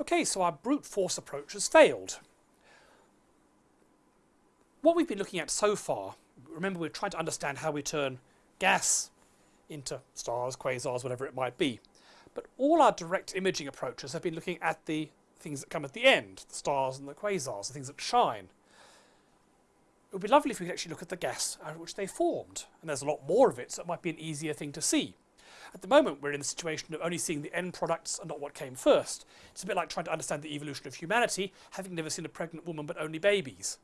Okay, so our brute force approach has failed. What we've been looking at so far, remember we're trying to understand how we turn gas into stars, quasars, whatever it might be. But all our direct imaging approaches have been looking at the things that come at the end, the stars and the quasars, the things that shine. It would be lovely if we could actually look at the gas out of which they formed. And there's a lot more of it, so it might be an easier thing to see. At the moment, we're in the situation of only seeing the end products and not what came first. It's a bit like trying to understand the evolution of humanity, having never seen a pregnant woman but only babies.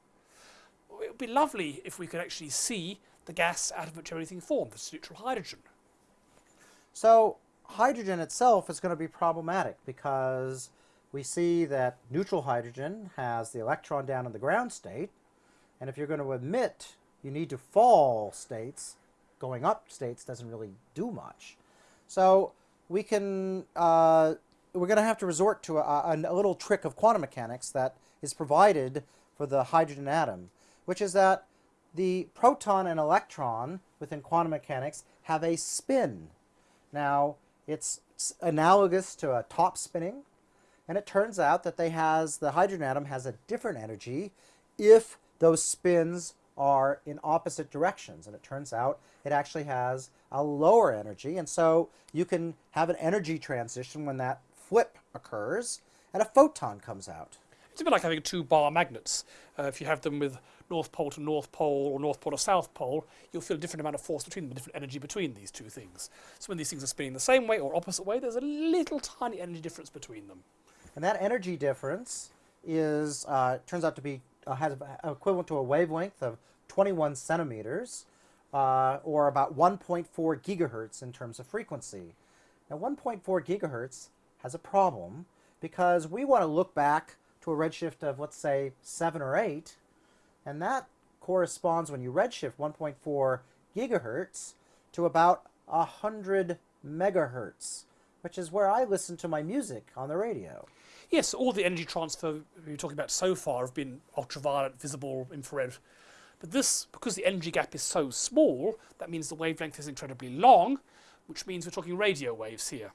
It would be lovely if we could actually see the gas out of which everything formed, the neutral hydrogen. So hydrogen itself is going to be problematic because we see that neutral hydrogen has the electron down in the ground state, and if you're going to emit, you need to fall states. Going up states doesn't really do much. So we can, uh, we're going to have to resort to a, a, little trick of quantum mechanics that is provided for the hydrogen atom, which is that the proton and electron within quantum mechanics have a spin. Now, it's analogous to a top spinning, and it turns out that they has the hydrogen atom has a different energy if those spins are in opposite directions. And it turns out it actually has a lower energy. And so you can have an energy transition when that flip occurs and a photon comes out. It's a bit like having two bar magnets. Uh, if you have them with North Pole to North Pole or North Pole to South Pole, you'll feel a different amount of force between them, a different energy between these two things. So when these things are spinning the same way or opposite way, there's a little tiny energy difference between them. And that energy difference is uh, turns out to be uh, has equivalent to a wavelength of 21 centimeters, uh, or about 1.4 gigahertz in terms of frequency. Now 1.4 gigahertz has a problem because we want to look back to a redshift of, let's say, 7 or 8, and that corresponds, when you redshift 1.4 gigahertz, to about 100 megahertz, which is where I listen to my music on the radio. Yes, all the energy transfer we're talking about so far have been ultraviolet, visible, infrared. But this, because the energy gap is so small, that means the wavelength is incredibly long, which means we're talking radio waves here.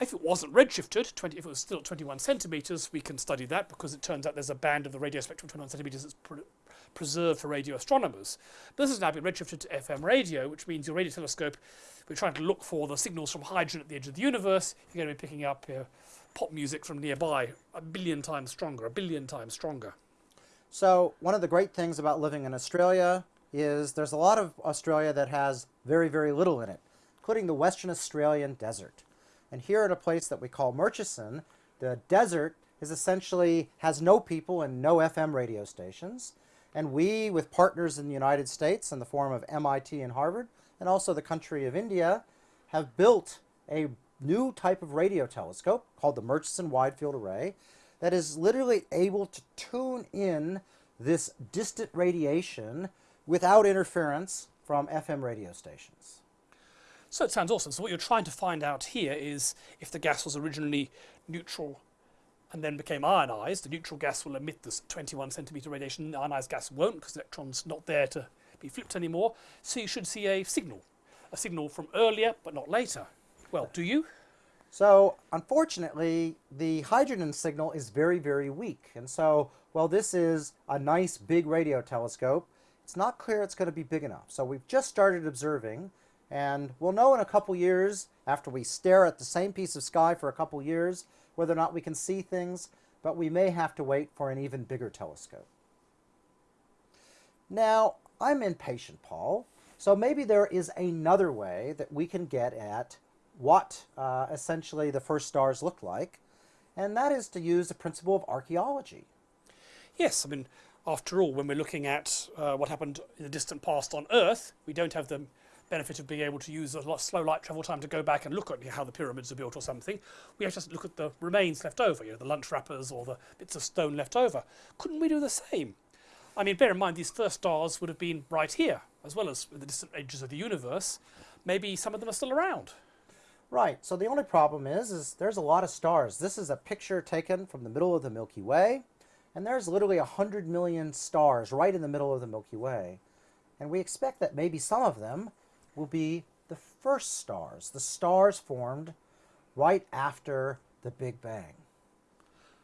If it wasn't redshifted, 20, if it was still at 21 centimeters, we can study that because it turns out there's a band of the radio spectrum 21 centimeters that's pre preserved for radio astronomers. But this has now been redshifted to FM radio, which means your radio telescope, we're trying to look for the signals from hydrogen at the edge of the universe, you're going to be picking up uh, pop music from nearby a billion times stronger, a billion times stronger. So one of the great things about living in Australia is there's a lot of Australia that has very, very little in it, including the Western Australian desert. And here at a place that we call Murchison, the desert is essentially has no people and no FM radio stations. And we, with partners in the United States in the form of MIT and Harvard, and also the country of India, have built a new type of radio telescope called the Murchison Wide Field Array that is literally able to tune in this distant radiation without interference from FM radio stations. So it sounds awesome. So what you're trying to find out here is if the gas was originally neutral and then became ionized, the neutral gas will emit this 21 centimeter radiation, the ionized gas won't because the electron's not there to be flipped anymore. So you should see a signal, a signal from earlier but not later. Well, do you? So unfortunately, the hydrogen signal is very, very weak. And so while this is a nice big radio telescope, it's not clear it's going to be big enough. So we've just started observing and we'll know in a couple years, after we stare at the same piece of sky for a couple years, whether or not we can see things, but we may have to wait for an even bigger telescope. Now, I'm impatient, Paul, so maybe there is another way that we can get at what uh, essentially the first stars looked like, and that is to use the principle of archaeology. Yes, I mean, after all, when we're looking at uh, what happened in the distant past on Earth, we don't have the benefit of being able to use a lot slow light travel time to go back and look at how the pyramids are built or something. We have to look at the remains left over, you know, the lunch wrappers or the bits of stone left over. Couldn't we do the same? I mean, bear in mind, these first stars would have been right here, as well as the distant edges of the universe. Maybe some of them are still around. Right, so the only problem is, is there's a lot of stars. This is a picture taken from the middle of the Milky Way, and there's literally 100 million stars right in the middle of the Milky Way. And we expect that maybe some of them will be the first stars, the stars formed right after the Big Bang.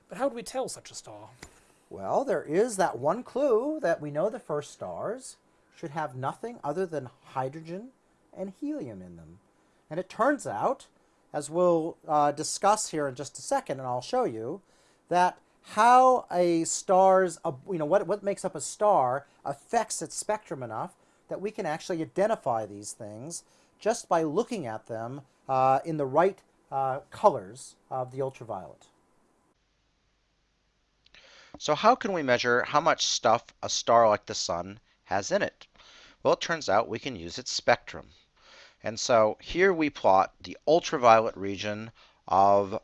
But how do we tell such a star? Well, there is that one clue that we know the first stars should have nothing other than hydrogen and helium in them. And it turns out, as we'll uh, discuss here in just a second, and I'll show you, that how a star's, you know, what, what makes up a star affects its spectrum enough that we can actually identify these things just by looking at them uh, in the right uh, colors of the ultraviolet. So how can we measure how much stuff a star like the Sun has in it? Well, it turns out we can use its spectrum. And so here we plot the ultraviolet region of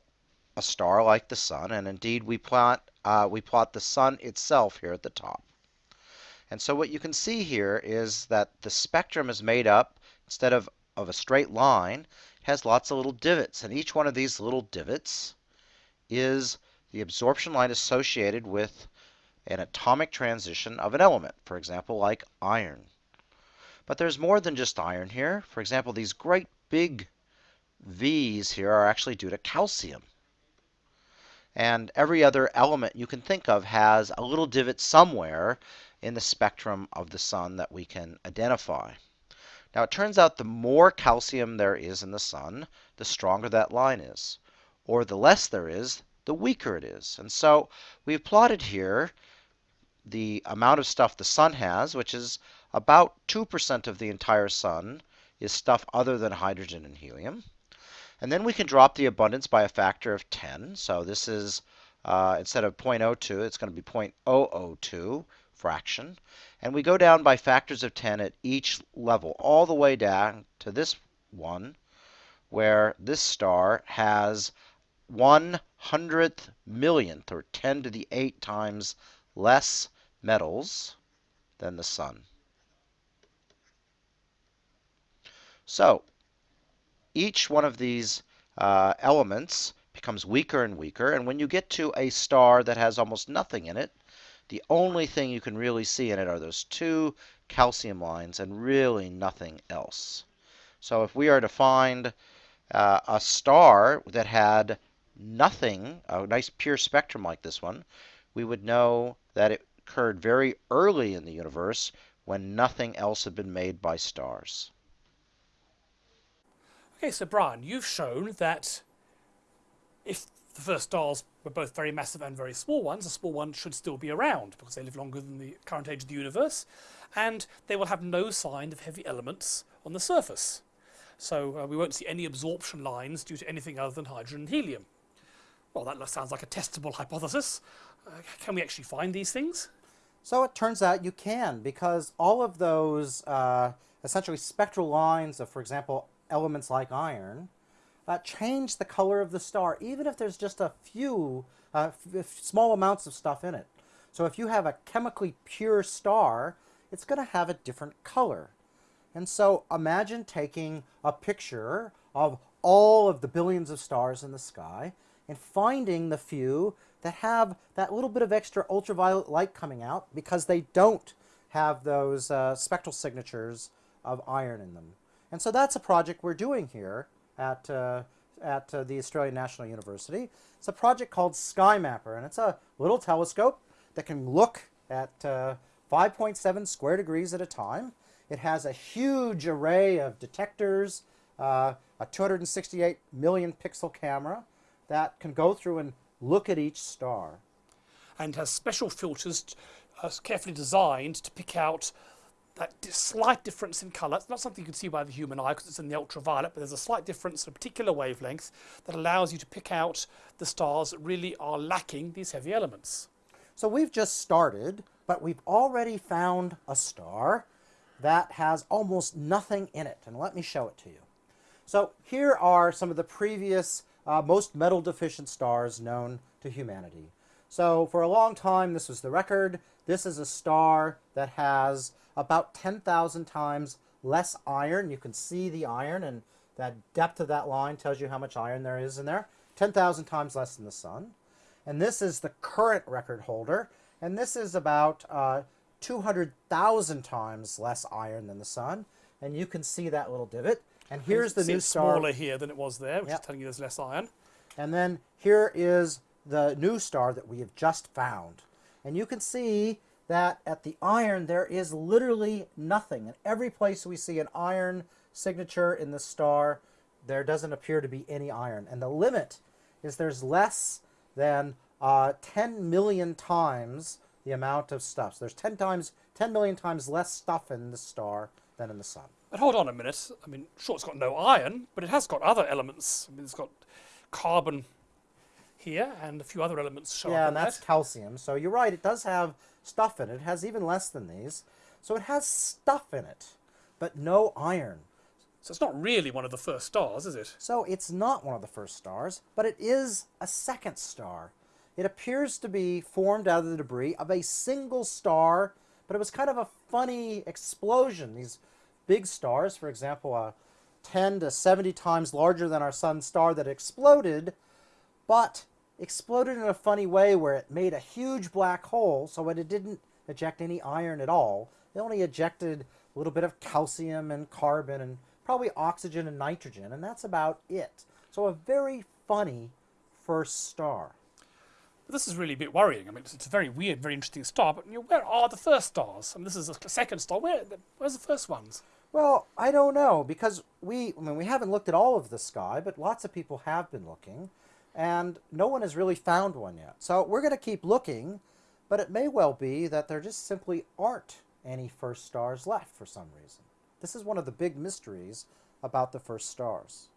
a star like the Sun, and indeed we plot, uh, we plot the Sun itself here at the top. And so what you can see here is that the spectrum is made up, instead of, of a straight line, has lots of little divots, and each one of these little divots is the absorption line associated with an atomic transition of an element, for example, like iron. But there's more than just iron here. For example, these great big V's here are actually due to calcium. And every other element you can think of has a little divot somewhere in the spectrum of the sun that we can identify. Now it turns out the more calcium there is in the sun, the stronger that line is. Or the less there is, the weaker it is. And so we've plotted here the amount of stuff the sun has, which is about 2% of the entire sun is stuff other than hydrogen and helium. And then we can drop the abundance by a factor of 10. So this is, uh, instead of 0.02, it's going to be 0.002 fraction. And we go down by factors of 10 at each level, all the way down to this one, where this star has 1 hundredth millionth, or 10 to the 8 times less metals than the sun. So each one of these uh, elements becomes weaker and weaker, and when you get to a star that has almost nothing in it, the only thing you can really see in it are those two calcium lines and really nothing else. So if we are to find uh, a star that had nothing, a nice pure spectrum like this one, we would know that it occurred very early in the universe when nothing else had been made by stars. Okay, so Brian, you've shown that if the first stars were both very massive and very small ones, the small ones should still be around because they live longer than the current age of the universe, and they will have no sign of heavy elements on the surface. So uh, we won't see any absorption lines due to anything other than hydrogen and helium. Well, that sounds like a testable hypothesis. Can we actually find these things? So it turns out you can, because all of those uh, essentially spectral lines of, for example, elements like iron, uh, change the color of the star, even if there's just a few uh, small amounts of stuff in it. So if you have a chemically pure star, it's going to have a different color. And so imagine taking a picture of all of the billions of stars in the sky and finding the few that have that little bit of extra ultraviolet light coming out because they don't have those uh, spectral signatures of iron in them. And so that's a project we're doing here at, uh, at uh, the Australian National University. It's a project called SkyMapper, and it's a little telescope that can look at uh, 5.7 square degrees at a time. It has a huge array of detectors, uh, a 268 million pixel camera, that can go through and look at each star. And has special filters uh, carefully designed to pick out that slight difference in colour. It's not something you can see by the human eye because it's in the ultraviolet, but there's a slight difference in a particular wavelength that allows you to pick out the stars that really are lacking these heavy elements. So we've just started, but we've already found a star that has almost nothing in it. And let me show it to you. So here are some of the previous uh, most metal deficient stars known to humanity. So for a long time, this was the record. This is a star that has about 10,000 times less iron. You can see the iron, and that depth of that line tells you how much iron there is in there. 10,000 times less than the sun. And this is the current record holder, and this is about uh, 200,000 times less iron than the sun. And you can see that little divot. And here's the new star. smaller here than it was there, which yep. is telling you there's less iron. And then here is the new star that we have just found. And you can see that at the iron there is literally nothing. In every place we see an iron signature in the star, there doesn't appear to be any iron. And the limit is there's less than uh, 10 million times the amount of stuff. So there's 10 times, 10 million times less stuff in the star than in the sun. But hold on a minute. I mean, sure, it's got no iron, but it has got other elements. I mean, it's got carbon here and a few other elements Yeah, up and that's that. calcium. So you're right, it does have stuff in it. It has even less than these. So it has stuff in it, but no iron. So it's not really one of the first stars, is it? So it's not one of the first stars, but it is a second star. It appears to be formed out of the debris of a single star, but it was kind of a funny explosion. These big stars, for example, a 10 to 70 times larger than our sun star that exploded, but exploded in a funny way where it made a huge black hole, so it didn't eject any iron at all. It only ejected a little bit of calcium and carbon and probably oxygen and nitrogen, and that's about it. So a very funny first star. This is really a bit worrying. I mean, it's, it's a very weird, very interesting star, but you know, where are the first stars? I mean, this is a second star. Where, where's the first ones? Well, I don't know because we, I mean, we haven't looked at all of the sky, but lots of people have been looking, and no one has really found one yet. So we're going to keep looking, but it may well be that there just simply aren't any first stars left for some reason. This is one of the big mysteries about the first stars.